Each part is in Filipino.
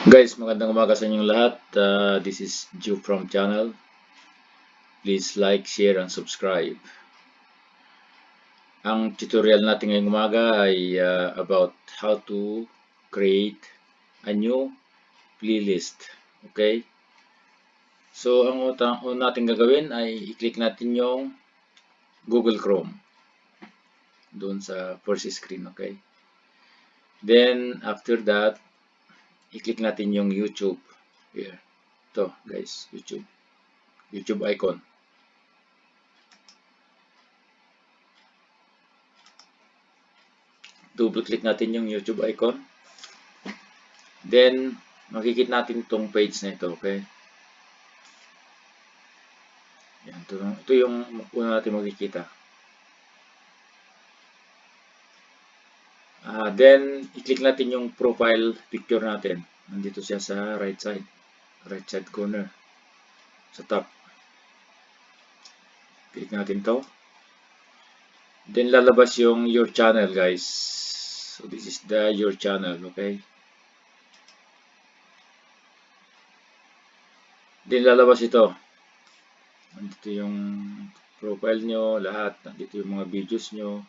Guys, magandang umaga sa inyong lahat. Uh, this is Ju from channel. Please like, share, and subscribe. Ang tutorial natin ngayong umaga ay uh, about how to create a new playlist. Okay? So, ang una natin gagawin ay i-click natin yung Google Chrome. Doon sa first screen, okay? Then, after that, i-click natin yung YouTube. Here. Ito, guys, YouTube. YouTube icon. Double click natin yung YouTube icon. Then, makikita natin itong page na ito, okay? Yan, ito, ito yung una natin makikita. Uh, then, i-click natin yung profile picture natin. Nandito siya sa right side. Right side corner. Sa top. Click natin to. Then, lalabas yung your channel, guys. So, this is the your channel, okay? Then, lalabas ito. Nandito yung profile nyo, lahat. Nandito yung mga videos nyo.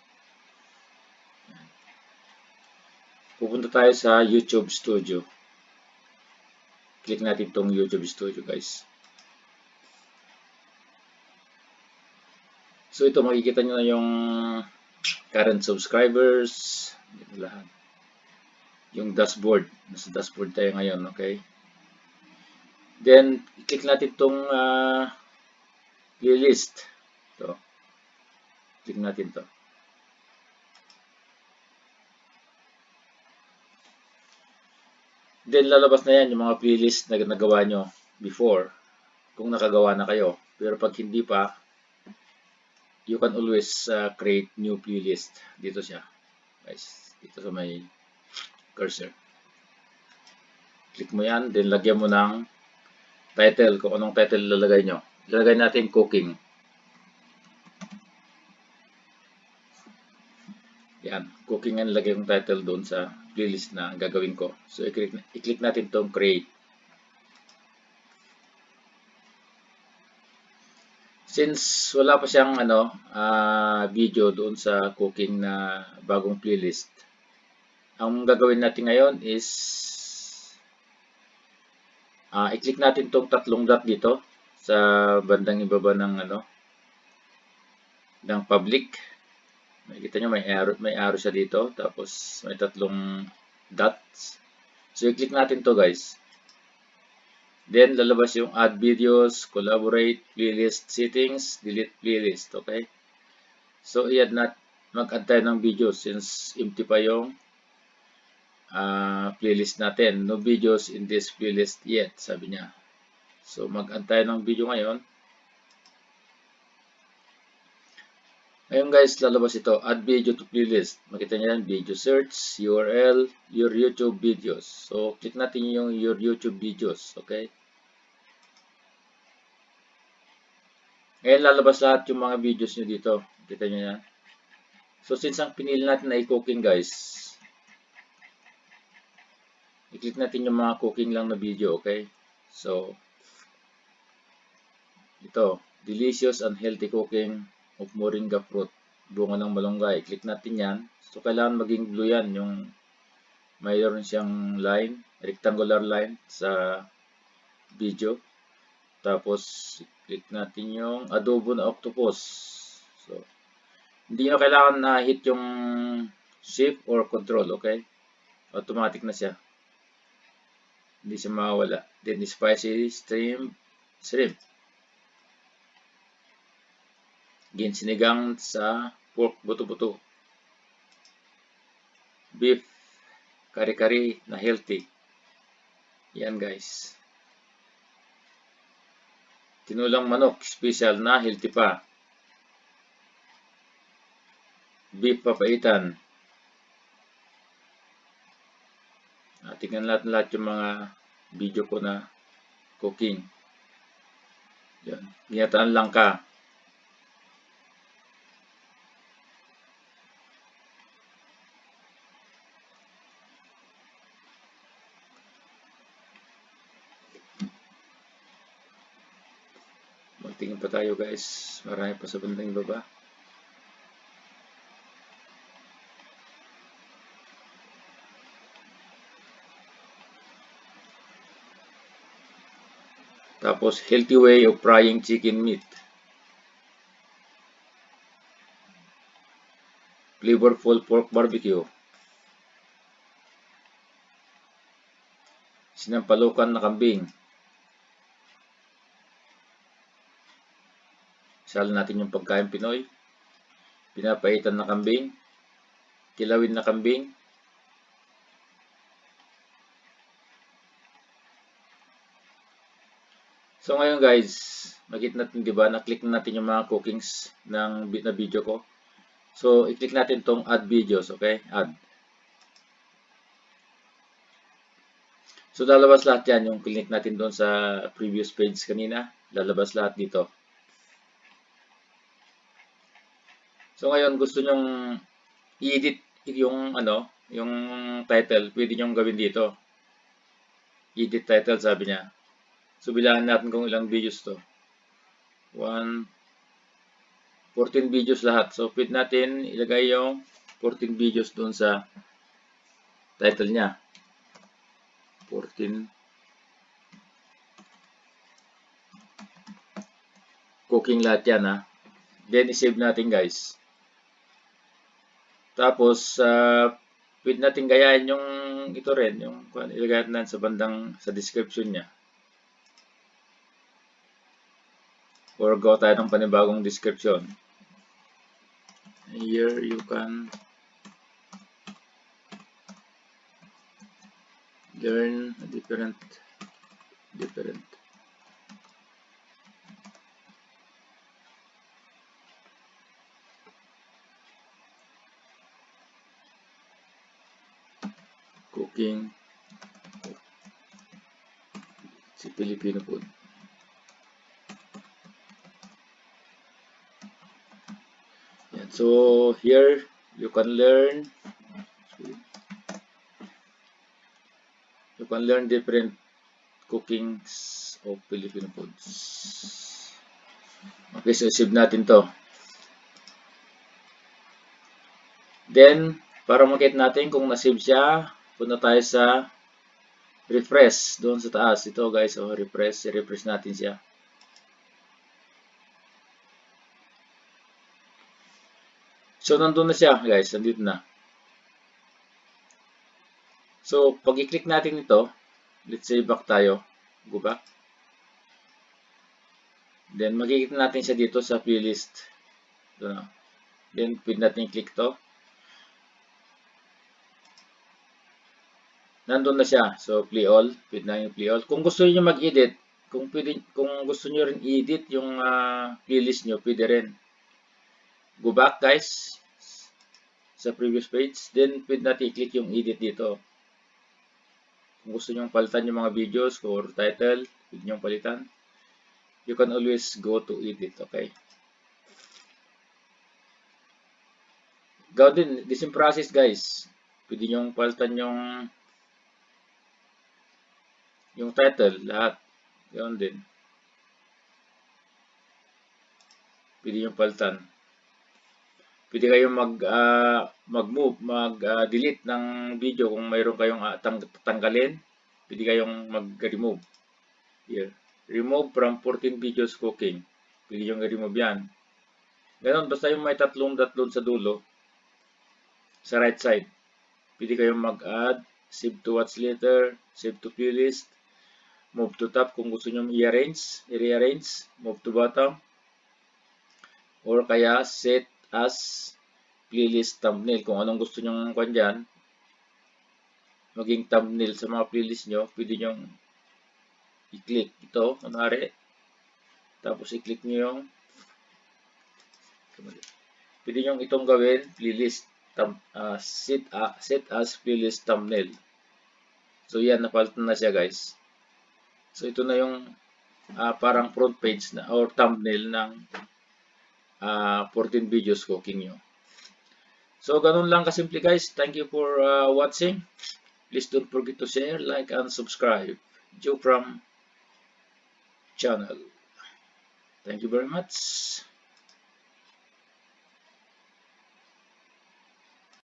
Pupunta tayo sa YouTube Studio. Click natin itong YouTube Studio guys. So ito makikita nyo na yung current subscribers, lahat. Yung dashboard, nasa dashboard tayo ngayon, okay? Then, click natin itong uh, playlist. Ito. Click natin to. Then lalabas na yan yung mga playlist na nagawa nyo before kung nakagawa na kayo. Pero pag hindi pa, you can always uh, create new playlist. Dito siya. Guys, dito sa may cursor. Click mo yan, then lagyan mo ng title, kung anong title lalagay nyo. Lalagay natin cooking. Yan, cooking ang lagay yung title doon sa playlist na gagawin ko. So, i-click, i-click natin itong create. Since wala pa siyang ano, uh, video doon sa cooking na bagong playlist, ang gagawin natin ngayon is uh, i-click natin itong tatlong dot dito sa bandang ibaba ng ano ng public Makikita nyo may arrow, may arrow siya dito. Tapos may tatlong dots. So i-click natin to guys. Then lalabas yung add videos, collaborate, playlist settings, delete playlist. Okay? So i-add nat mag-add tayo ng videos since empty pa yung uh, playlist natin. No videos in this playlist yet, sabi niya. So mag-add tayo ng video ngayon. Ngayon guys, lalabas ito. Add video to playlist. Makita niyo yan, video search, URL, your YouTube videos. So, click natin yung your YouTube videos. Okay? Ngayon, lalabas lahat yung mga videos nyo dito. Kita niyo yan. So, since ang pinili natin na i-cooking guys, i-click natin yung mga cooking lang na video. Okay? So, ito, delicious and healthy cooking of moringa fruit, bunga ng malunggay. Click natin yan. So, kailangan maging blue yan, yung mayroon siyang line, rectangular line sa video. Tapos, click natin yung adobo na octopus. So, hindi nyo kailangan na hit yung shift or control, okay? Automatic na siya. Hindi siya mawala. Then, spicy stream, shrimp ginsinigang sa pork buto-buto. Beef kari-kari na healthy. Yan guys. Tinulang manok, special na healthy pa. Beef papaitan. Ah, tingnan natin lahat yung mga video ko na cooking. Yan. Ginataan lang ka. Tingin pa tayo guys. Marami pa sa bandang baba. Tapos, healthy way of frying chicken meat. Flavorful pork barbecue. Sinampalukan na kambing. Sal natin yung pagkain Pinoy. Pinapaitan na kambing. Kilawin na kambing. So ngayon guys, makita natin 'di ba, na-click na natin yung mga cookings ng na video ko. So i-click natin tong add videos, okay? Add. So lalabas lahat 'yan yung click natin doon sa previous page kanina, lalabas lahat dito. So ngayon gusto nyong i-edit yung ano, yung title, pwede nyong gawin dito. Edit title sabi niya. So, bilangan natin kung ilang videos to. 1, 14 videos lahat. So, pwede natin ilagay yung 14 videos doon sa title niya. 14 cooking lahat yan ha. Then, isave natin guys. Tapos, uh, pwede natin gayahin yung ito rin, yung ilagay natin sa bandang sa description niya. or gawa tayo ng panibagong description. Here you can learn different different cooking si Filipino food. So here you can learn you can learn different cookings of Filipino foods. Okay, so save natin to. Then, para makita natin kung na-save siya, punta tayo sa refresh doon sa taas. Ito guys, oh, refresh. I-refresh natin siya. So, nandun na siya, guys. Nandito na. So, pag i-click natin ito, let's say back tayo. Go back. Then, makikita natin siya dito sa playlist. Ito na. Then, pwede natin i-click to. Nandun na siya. So, play all. Pwede na yung play all. Kung gusto niyo mag-edit, kung, pwede, kung gusto niyo rin edit yung uh, playlist niyo, pwede rin go back guys sa previous page. Then, pwede natin i-click yung edit dito. Kung gusto nyo palitan yung mga videos or title, pwede nyo palitan. You can always go to edit, okay? Gawin din, the same process guys. Pwede nyo palitan yung yung title, lahat. Gawin din. Pwede nyo palitan pwede kayong mag uh, mag-move, mag-delete uh, ng video kung mayroon kayong uh, tang tanggalin. Pwede kayong mag-remove. Here. Remove from 14 videos cooking. Pwede yung remove yan. Ganon, basta yung may tatlong dot doon sa dulo, sa right side. Pwede kayong mag-add, save to watch later, save to playlist, move to top kung gusto nyo i-arrange, i-rearrange, move to bottom, or kaya set as playlist thumbnail. Kung anong gusto nyong kwan dyan, maging thumbnail sa mga playlist nyo, pwede nyong i-click ito, kunwari. Tapos i-click nyo yung pwede nyong itong gawin, playlist thumb, uh, set, uh, set as playlist thumbnail. So yan, napalitan na siya guys. So ito na yung uh, parang front page na or thumbnail ng uh, 14 videos cooking nyo. So, ganun lang kasimple guys. Thank you for uh, watching. Please don't forget to share, like, and subscribe. Joe from channel. Thank you very much.